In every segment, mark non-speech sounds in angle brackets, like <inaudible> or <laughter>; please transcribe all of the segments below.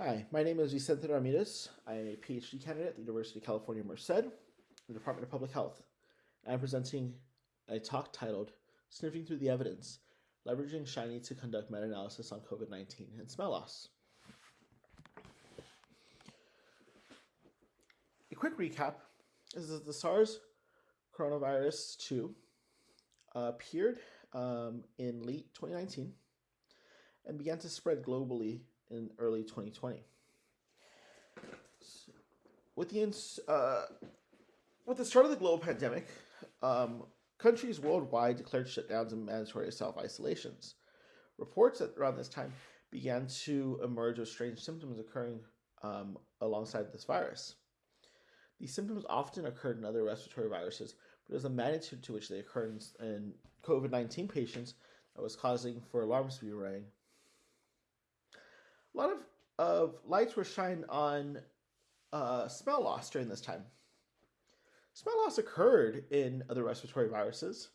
Hi, my name is Vicente Ramirez. I am a PhD candidate at the University of California, Merced, in the Department of Public Health. I'm presenting a talk titled Sniffing Through the Evidence, Leveraging Shiny to Conduct Meta-Analysis on COVID-19 and Smell Loss. A quick recap is that the SARS coronavirus 2 uh, appeared um, in late 2019 and began to spread globally in early 2020. With the uh, with the start of the global pandemic, um, countries worldwide declared shutdowns and mandatory self-isolations. Reports at around this time began to emerge of strange symptoms occurring um, alongside this virus. These symptoms often occurred in other respiratory viruses, but it was the magnitude to which they occurred in, in COVID-19 patients that was causing for alarms to be rang a lot of, of lights were shined on uh, smell loss during this time. Smell loss occurred in other respiratory viruses,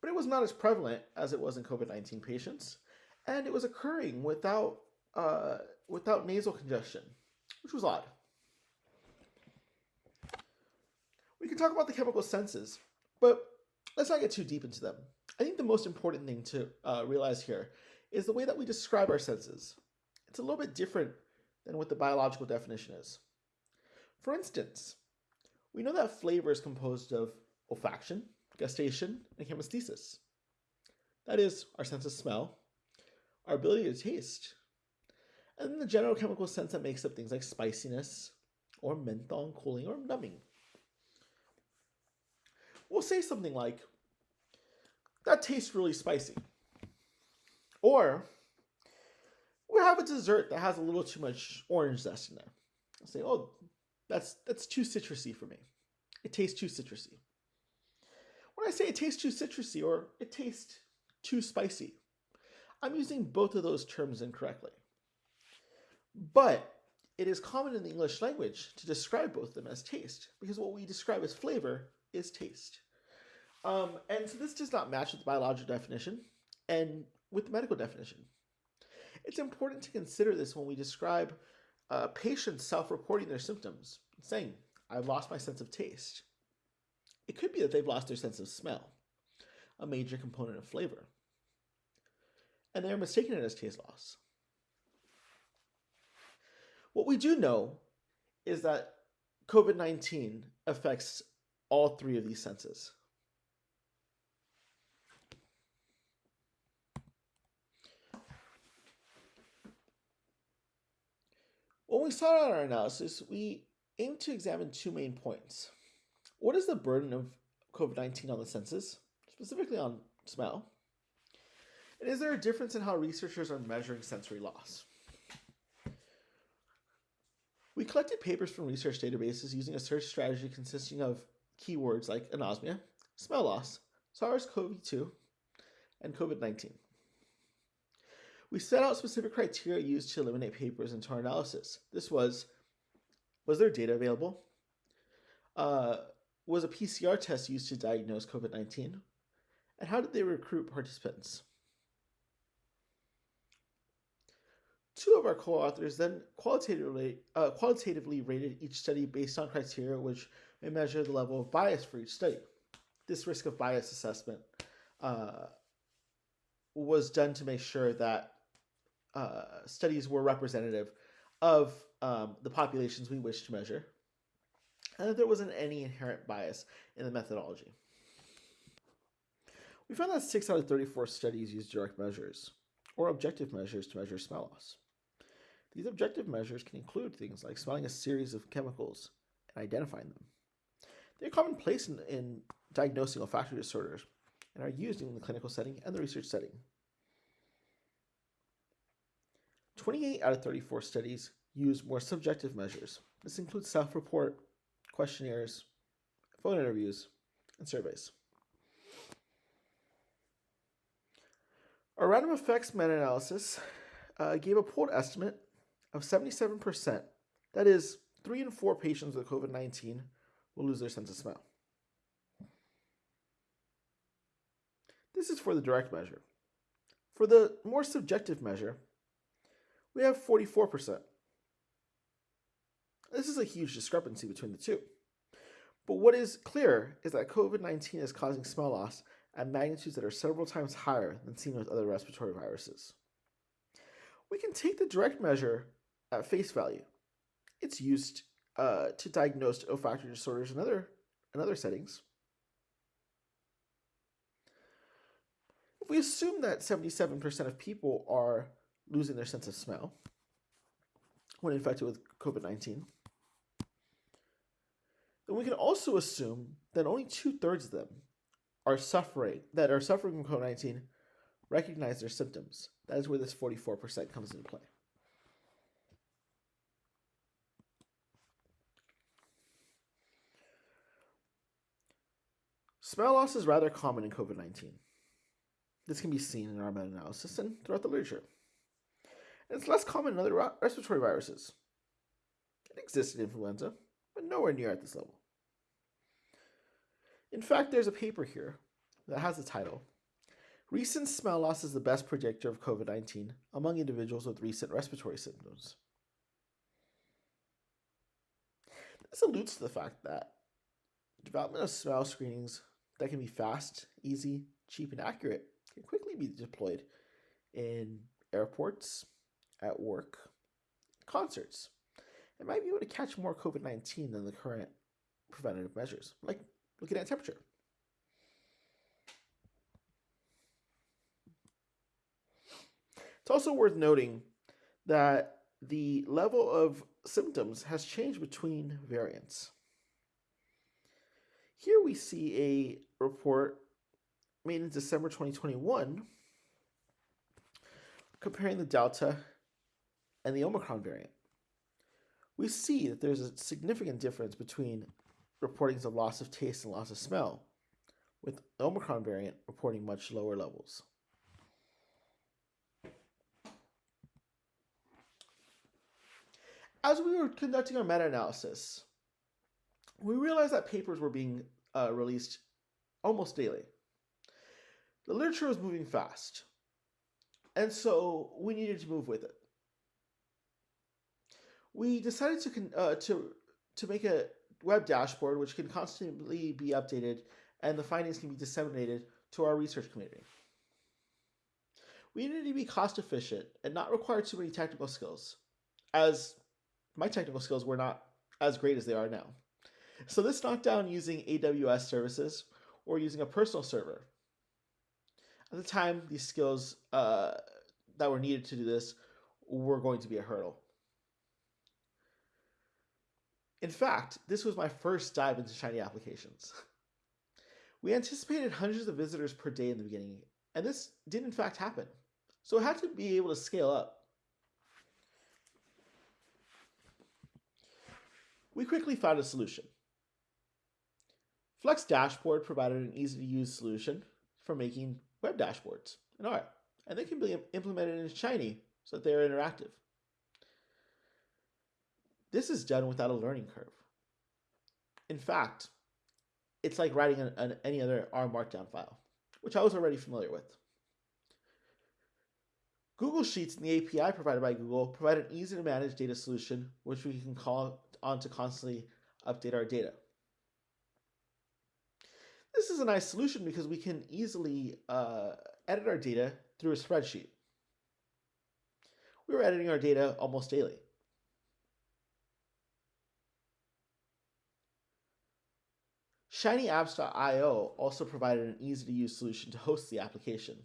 but it was not as prevalent as it was in COVID-19 patients, and it was occurring without, uh, without nasal congestion, which was odd. We can talk about the chemical senses, but let's not get too deep into them. I think the most important thing to uh, realize here is the way that we describe our senses. It's a little bit different than what the biological definition is. For instance, we know that flavor is composed of olfaction, gustation, and chemesthesis. That is, our sense of smell, our ability to taste, and then the general chemical sense that makes up things like spiciness, or menthol cooling, or numbing. We'll say something like, that tastes really spicy. Or we have a dessert that has a little too much orange zest in there. I'll say, oh, that's that's too citrusy for me. It tastes too citrusy. When I say it tastes too citrusy or it tastes too spicy, I'm using both of those terms incorrectly. But it is common in the English language to describe both of them as taste because what we describe as flavor is taste. Um, and so this does not match with the biological definition. And with the medical definition. It's important to consider this when we describe uh, patients self-reporting their symptoms, saying, I've lost my sense of taste. It could be that they've lost their sense of smell, a major component of flavor. And they're mistaking it as taste loss. What we do know is that COVID-19 affects all three of these senses. We start out our analysis, we aim to examine two main points. What is the burden of COVID-19 on the senses, specifically on smell? And is there a difference in how researchers are measuring sensory loss? We collected papers from research databases using a search strategy consisting of keywords like anosmia, smell loss, SARS-CoV-2, and COVID-19. We set out specific criteria used to eliminate papers into our analysis. This was, was there data available? Uh, was a PCR test used to diagnose COVID-19? And how did they recruit participants? Two of our co-authors then qualitatively, uh, qualitatively rated each study based on criteria which may measure the level of bias for each study. This risk of bias assessment uh, was done to make sure that uh, studies were representative of um, the populations we wish to measure, and that there wasn't any inherent bias in the methodology. We found that 6 out of 34 studies used direct measures, or objective measures to measure smell loss. These objective measures can include things like smelling a series of chemicals and identifying them. They're commonplace in, in diagnosing olfactory disorders and are used in the clinical setting and the research setting. 28 out of 34 studies use more subjective measures. This includes self-report, questionnaires, phone interviews, and surveys. Our random effects meta-analysis uh, gave a pooled estimate of 77%. That is, 3 in 4 patients with COVID-19 will lose their sense of smell. This is for the direct measure. For the more subjective measure, we have 44%. This is a huge discrepancy between the two. But what is clear is that COVID 19 is causing smell loss at magnitudes that are several times higher than seen with other respiratory viruses. We can take the direct measure at face value. It's used uh, to diagnose olfactory disorders in other, in other settings. If we assume that 77% of people are losing their sense of smell when infected with COVID 19, then we can also assume that only two thirds of them are suffering that are suffering from COVID nineteen recognize their symptoms. That is where this forty four percent comes into play. Smell loss is rather common in COVID 19. This can be seen in our meta analysis and throughout the literature. It's less common in other respiratory viruses. It exists in influenza, but nowhere near at this level. In fact, there's a paper here that has the title Recent smell loss is the best predictor of COVID 19 among individuals with recent respiratory symptoms. This alludes to the fact that development of smell screenings that can be fast, easy, cheap, and accurate can quickly be deployed in airports, at work, concerts. It might be able to catch more COVID 19 than the current preventative measures, like looking at temperature. It's also worth noting that the level of symptoms has changed between variants. Here we see a report made in December 2021 comparing the Delta and the Omicron variant. We see that there's a significant difference between reportings of loss of taste and loss of smell, with the Omicron variant reporting much lower levels. As we were conducting our meta analysis, we realized that papers were being uh, released almost daily. The literature was moving fast, and so we needed to move with it. We decided to uh, to to make a web dashboard which can constantly be updated and the findings can be disseminated to our research community. We needed to be cost efficient and not require too many technical skills, as my technical skills were not as great as they are now. So this knocked down using AWS services or using a personal server. At the time, these skills uh, that were needed to do this were going to be a hurdle. In fact, this was my first dive into Shiny applications. We anticipated hundreds of visitors per day in the beginning, and this did in fact happen. So it had to be able to scale up. We quickly found a solution. Flex Dashboard provided an easy to use solution for making web dashboards in and they can be implemented in Shiny so that they are interactive. This is done without a learning curve. In fact, it's like writing an, an, any other R Markdown file, which I was already familiar with. Google Sheets and the API provided by Google provide an easy to manage data solution, which we can call on to constantly update our data. This is a nice solution because we can easily uh, edit our data through a spreadsheet. We were editing our data almost daily. ShinyApps.io also provided an easy to use solution to host the application.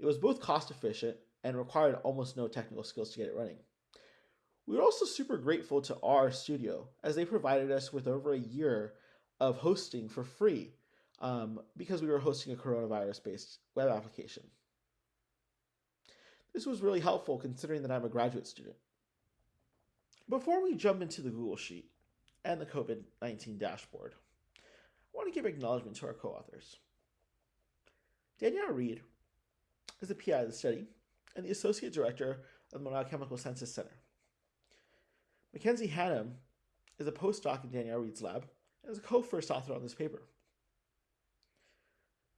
It was both cost efficient and required almost no technical skills to get it running. We were also super grateful to RStudio as they provided us with over a year of hosting for free um, because we were hosting a coronavirus based web application. This was really helpful considering that I'm a graduate student. Before we jump into the Google Sheet and the COVID 19 dashboard, I want to give acknowledgement to our co-authors. Danielle Reed is the PI of the study and the Associate Director of the Monell Chemical Senses Center. Mackenzie Hannum is a postdoc in Danielle Reed's lab and is a co-first author on this paper.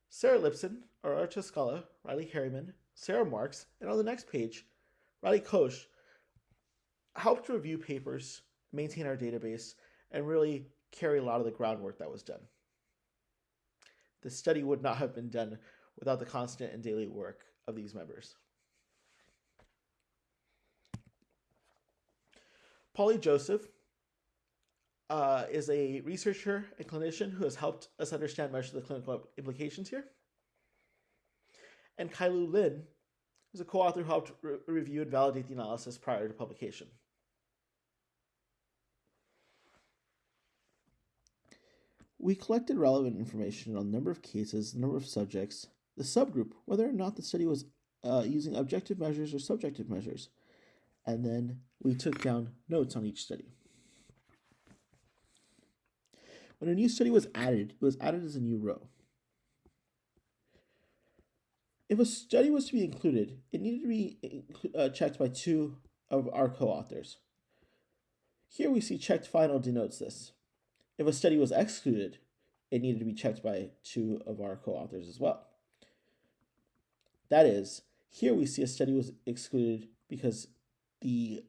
Sarah Lipson, Aurora Toskala, Riley Herriman, Sarah Marks, and on the next page, Riley Koch helped review papers, maintain our database, and really carry a lot of the groundwork that was done. The study would not have been done without the constant and daily work of these members. Polly Joseph uh, is a researcher and clinician who has helped us understand much of the clinical implications here. And Cailu Lin is a co-author who helped re review and validate the analysis prior to publication. We collected relevant information on the number of cases, the number of subjects, the subgroup, whether or not the study was uh, using objective measures or subjective measures, and then we took down notes on each study. When a new study was added, it was added as a new row. If a study was to be included, it needed to be uh, checked by two of our co-authors. Here we see checked final denotes this. If a study was excluded, it needed to be checked by two of our co-authors as well. That is, here we see a study was excluded because the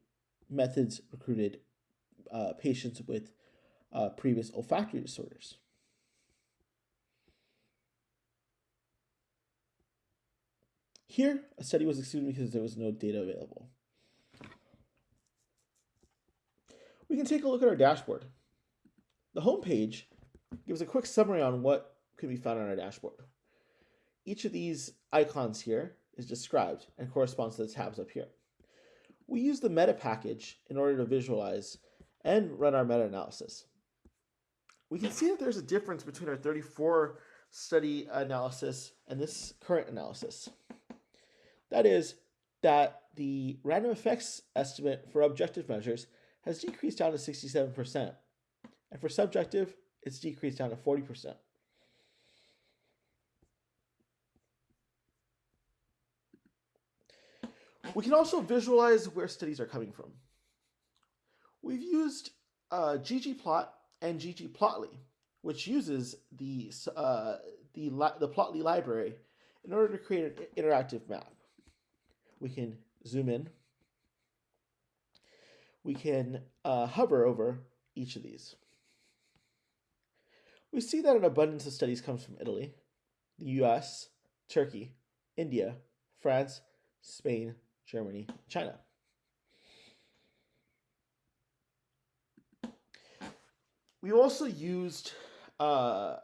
methods recruited uh, patients with uh, previous olfactory disorders. Here, a study was excluded because there was no data available. We can take a look at our dashboard. The home page gives a quick summary on what can be found on our dashboard. Each of these icons here is described and corresponds to the tabs up here. We use the meta package in order to visualize and run our meta-analysis. We can see that there's a difference between our 34 study analysis and this current analysis. That is that the random effects estimate for objective measures has decreased down to 67%, and for subjective, it's decreased down to 40%. We can also visualize where studies are coming from. We've used uh, ggplot and ggplotly, which uses the, uh, the, the plotly library in order to create an interactive map. We can zoom in. We can uh, hover over each of these. We see that an abundance of studies comes from Italy, the US, Turkey, India, France, Spain, Germany, China. We also used uh,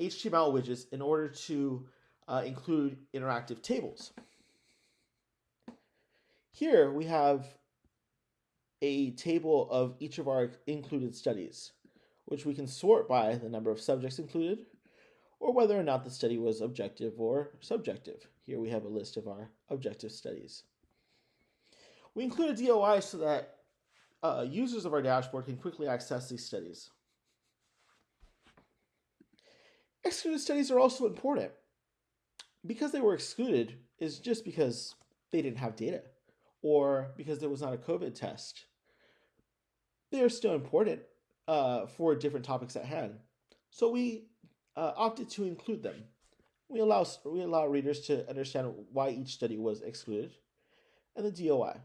HTML widgets in order to uh, include interactive tables. Here we have a table of each of our included studies, which we can sort by the number of subjects included, or whether or not the study was objective or subjective. Here we have a list of our objective studies. We include a DOI so that uh, users of our dashboard can quickly access these studies. Excluded studies are also important. Because they were excluded is just because they didn't have data or because there was not a COVID test. They are still important uh, for different topics at hand. So we uh, opted to include them. We allow, we allow readers to understand why each study was excluded and the DOI.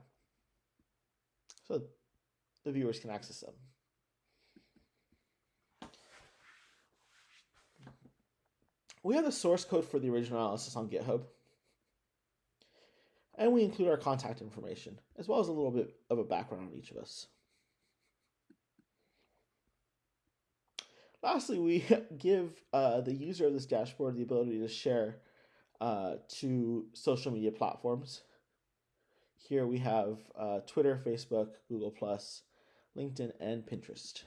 So the viewers can access them. We have the source code for the original analysis on GitHub. And we include our contact information, as well as a little bit of a background on each of us. Lastly, we <laughs> give uh, the user of this dashboard the ability to share uh, to social media platforms. Here we have uh, Twitter, Facebook, Google+, LinkedIn, and Pinterest.